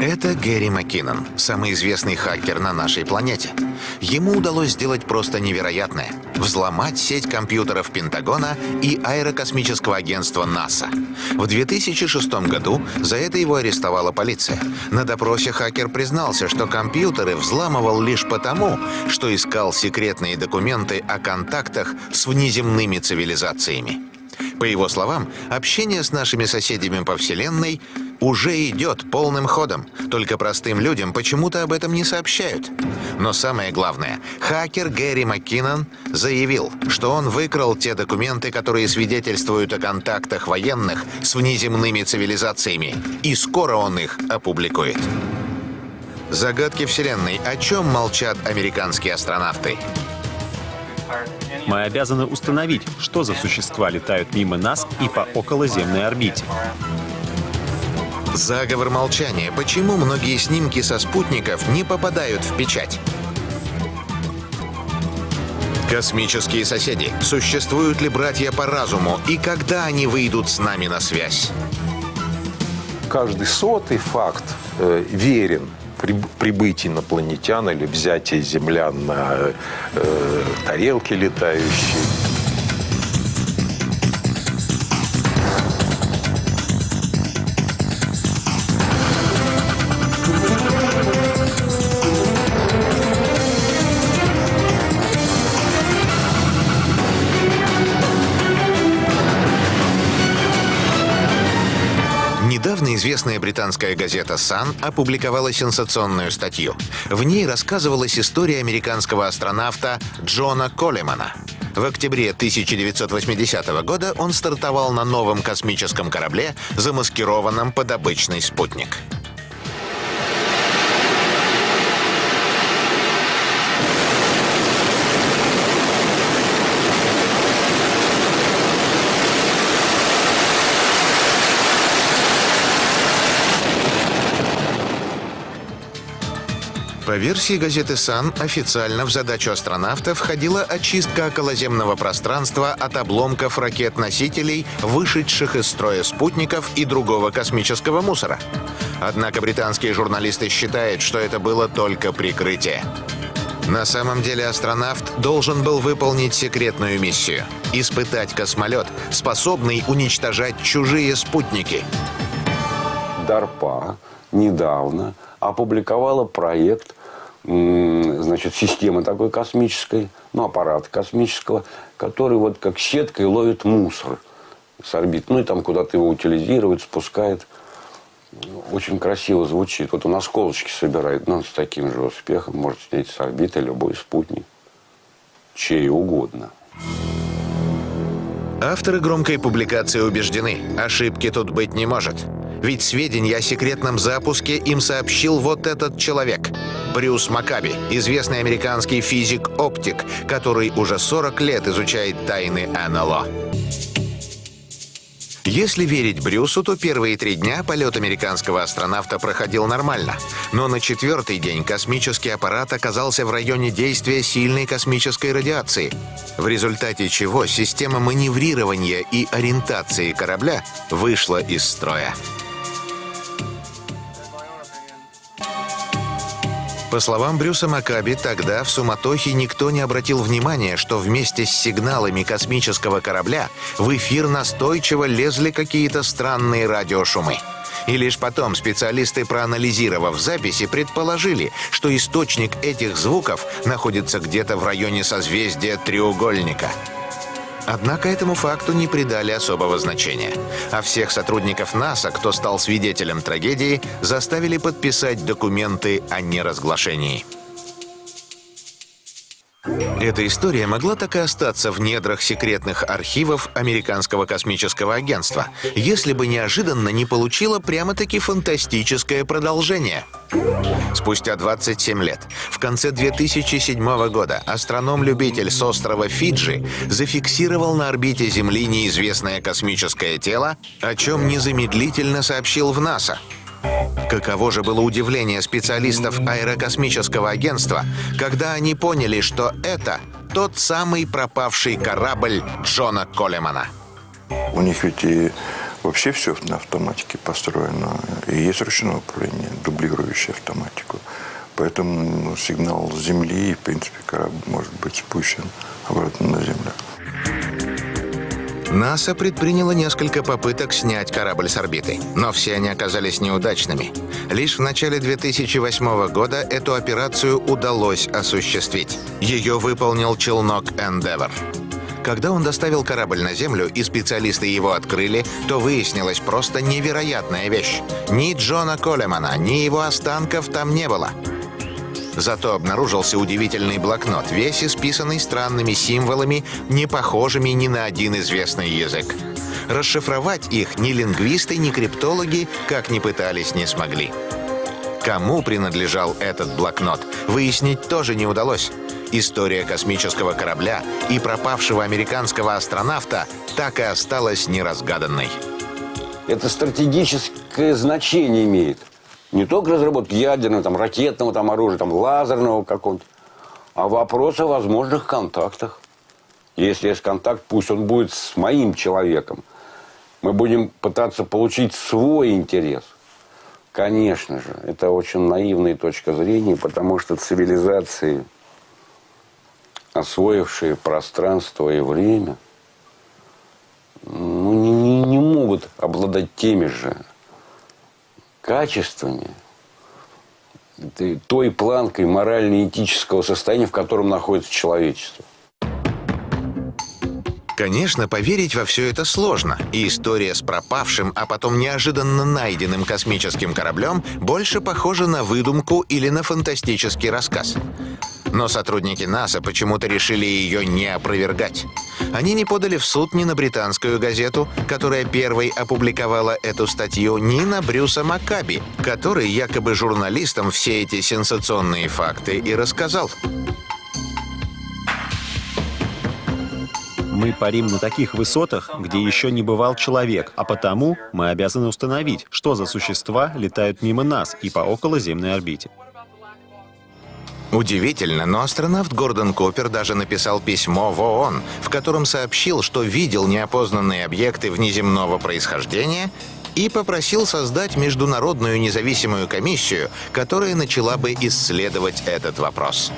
Это Гэри Маккинон, самый известный хакер на нашей планете. Ему удалось сделать просто невероятное – взломать сеть компьютеров Пентагона и аэрокосмического агентства НАСА. В 2006 году за это его арестовала полиция. На допросе хакер признался, что компьютеры взламывал лишь потому, что искал секретные документы о контактах с внеземными цивилизациями. По его словам, общение с нашими соседями по Вселенной уже идет полным ходом, только простым людям почему-то об этом не сообщают. Но самое главное, хакер Гэри Маккинон заявил, что он выкрал те документы, которые свидетельствуют о контактах военных с внеземными цивилизациями, и скоро он их опубликует. Загадки Вселенной. О чем молчат американские астронавты? Мы обязаны установить, что за существа летают мимо нас и по околоземной орбите. Заговор молчания. Почему многие снимки со спутников не попадают в печать? Космические соседи. Существуют ли братья по разуму и когда они выйдут с нами на связь? Каждый сотый факт э, верен при, прибытие инопланетян или взятие землян на э, тарелке летающие. Известная британская газета «Сан» опубликовала сенсационную статью. В ней рассказывалась история американского астронавта Джона Колемана. В октябре 1980 года он стартовал на новом космическом корабле, замаскированном под обычный спутник. Версии газеты «Сан», официально в задачу астронавта входила очистка околоземного пространства от обломков ракет-носителей, вышедших из строя спутников и другого космического мусора. Однако британские журналисты считают, что это было только прикрытие. На самом деле астронавт должен был выполнить секретную миссию — испытать космолет, способный уничтожать чужие спутники. DARPA недавно опубликовала проект значит, системы такой космической, ну, аппарата космического, который вот как сеткой ловит мусор с орбит. Ну, и там куда-то его утилизирует, спускает. Очень красиво звучит. Вот он осколочки собирает, но ну, с таким же успехом может снять с орбиты любой спутник. Чей угодно. Авторы громкой публикации убеждены, ошибки тут быть не может. Ведь сведения о секретном запуске им сообщил вот этот человек. Брюс Макаби, известный американский физик-оптик, который уже 40 лет изучает тайны НЛО. Если верить Брюсу, то первые три дня полет американского астронавта проходил нормально. Но на четвертый день космический аппарат оказался в районе действия сильной космической радиации, в результате чего система маневрирования и ориентации корабля вышла из строя. По словам Брюса Макаби, тогда в суматохе никто не обратил внимания, что вместе с сигналами космического корабля в эфир настойчиво лезли какие-то странные радиошумы. И лишь потом специалисты, проанализировав записи, предположили, что источник этих звуков находится где-то в районе созвездия треугольника – Однако этому факту не придали особого значения. А всех сотрудников НАСА, кто стал свидетелем трагедии, заставили подписать документы о неразглашении. Эта история могла так и остаться в недрах секретных архивов Американского космического агентства, если бы неожиданно не получила прямо-таки фантастическое продолжение. Спустя 27 лет, в конце 2007 года, астроном-любитель с острова Фиджи зафиксировал на орбите Земли неизвестное космическое тело, о чем незамедлительно сообщил в НАСА. Каково же было удивление специалистов аэрокосмического агентства, когда они поняли, что это тот самый пропавший корабль Джона Колемана. У них ведь и вообще все на автоматике построено. И есть ручное управление, дублирующее автоматику. Поэтому сигнал с Земли, в принципе, корабль может быть спущен обратно на Землю. НАСА предприняло несколько попыток снять корабль с орбиты, но все они оказались неудачными. Лишь в начале 2008 года эту операцию удалось осуществить. Ее выполнил челнок Endeavour. Когда он доставил корабль на Землю и специалисты его открыли, то выяснилась просто невероятная вещь. Ни Джона Колемана, ни его останков там не было. Зато обнаружился удивительный блокнот, весь исписанный странными символами, не похожими ни на один известный язык. Расшифровать их ни лингвисты, ни криптологи, как ни пытались, не смогли. Кому принадлежал этот блокнот, выяснить тоже не удалось. История космического корабля и пропавшего американского астронавта так и осталась неразгаданной. Это стратегическое значение имеет. Не только разработки ядерного, там, ракетного там, оружия, там, лазерного какого-нибудь, а вопрос о возможных контактах. Если есть контакт, пусть он будет с моим человеком. Мы будем пытаться получить свой интерес. Конечно же, это очень наивная точка зрения, потому что цивилизации, освоившие пространство и время, ну, не, не, не могут обладать теми же качествами, той планкой морально-этического состояния, в котором находится человечество. Конечно, поверить во все это сложно, и история с пропавшим, а потом неожиданно найденным космическим кораблем больше похожа на выдумку или на фантастический рассказ. Но сотрудники НАСА почему-то решили ее не опровергать. Они не подали в суд ни на британскую газету, которая первой опубликовала эту статью, ни на Брюса Маккаби, который якобы журналистам все эти сенсационные факты и рассказал. Мы парим на таких высотах, где еще не бывал человек, а потому мы обязаны установить, что за существа летают мимо нас и по околоземной орбите. Удивительно, но астронавт Гордон Купер даже написал письмо в ООН, в котором сообщил, что видел неопознанные объекты внеземного происхождения и попросил создать международную независимую комиссию, которая начала бы исследовать этот вопрос.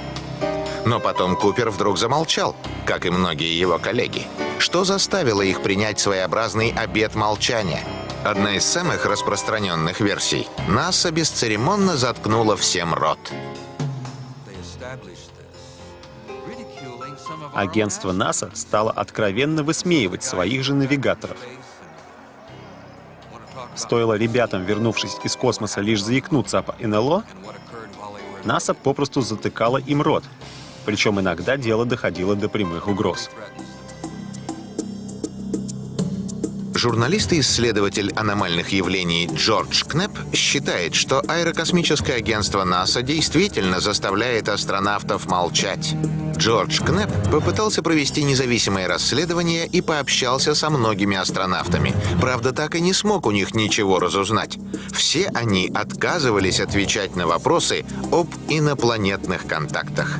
Но потом Купер вдруг замолчал, как и многие его коллеги. Что заставило их принять своеобразный обет молчания? Одна из самых распространенных версий. НАСА бесцеремонно заткнула всем рот. Агентство НАСА стало откровенно высмеивать своих же навигаторов. Стоило ребятам, вернувшись из космоса, лишь заикнуться об НЛО, НАСА попросту затыкала им рот. Причем иногда дело доходило до прямых угроз. Журналист и исследователь аномальных явлений Джордж Кнеп считает, что аэрокосмическое агентство НАСА действительно заставляет астронавтов молчать. Джордж Кнеп попытался провести независимое расследование и пообщался со многими астронавтами. Правда, так и не смог у них ничего разузнать. Все они отказывались отвечать на вопросы об инопланетных контактах.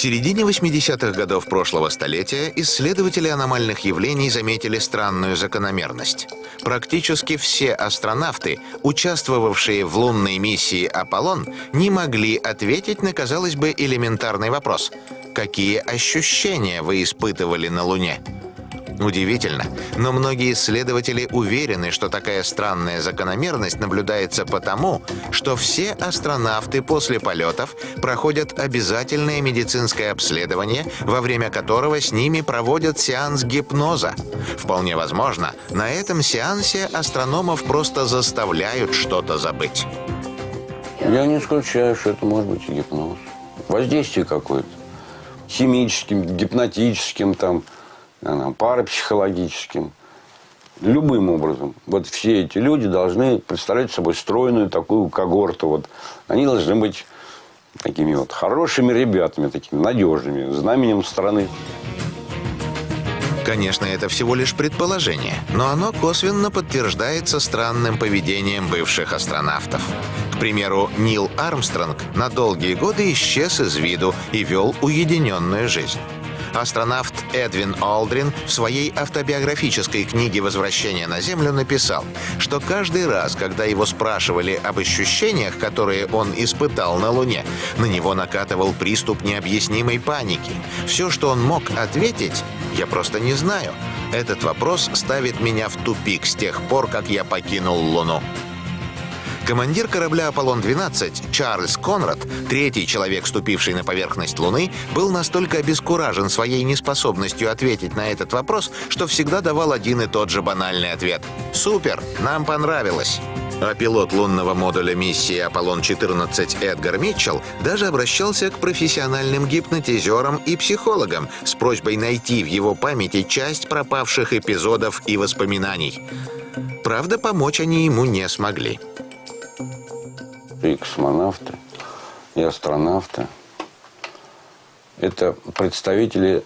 Середине 80-х годов прошлого столетия исследователи аномальных явлений заметили странную закономерность. Практически все астронавты, участвовавшие в лунной миссии «Аполлон», не могли ответить на, казалось бы, элементарный вопрос. Какие ощущения вы испытывали на Луне? Удивительно, но многие исследователи уверены, что такая странная закономерность наблюдается потому, что все астронавты после полетов проходят обязательное медицинское обследование, во время которого с ними проводят сеанс гипноза. Вполне возможно, на этом сеансе астрономов просто заставляют что-то забыть. Я не исключаю, что это может быть гипноз. Воздействие какое-то. Химическим, гипнотическим, там, парапсихологическим, любым образом. Вот все эти люди должны представлять собой стройную такую когорту. Вот. Они должны быть такими вот хорошими ребятами, такими надежными, знаменем страны. Конечно, это всего лишь предположение, но оно косвенно подтверждается странным поведением бывших астронавтов. К примеру, Нил Армстронг на долгие годы исчез из виду и вел уединенную жизнь. Астронавт Эдвин Олдрин в своей автобиографической книге «Возвращение на Землю» написал, что каждый раз, когда его спрашивали об ощущениях, которые он испытал на Луне, на него накатывал приступ необъяснимой паники. Все, что он мог ответить, я просто не знаю. Этот вопрос ставит меня в тупик с тех пор, как я покинул Луну. Командир корабля «Аполлон-12» Чарльз Конрад, третий человек, ступивший на поверхность Луны, был настолько обескуражен своей неспособностью ответить на этот вопрос, что всегда давал один и тот же банальный ответ. «Супер! Нам понравилось!» А пилот лунного модуля миссии «Аполлон-14» Эдгар Митчелл даже обращался к профессиональным гипнотизерам и психологам с просьбой найти в его памяти часть пропавших эпизодов и воспоминаний. Правда, помочь они ему не смогли и космонавты, и астронавты – это представители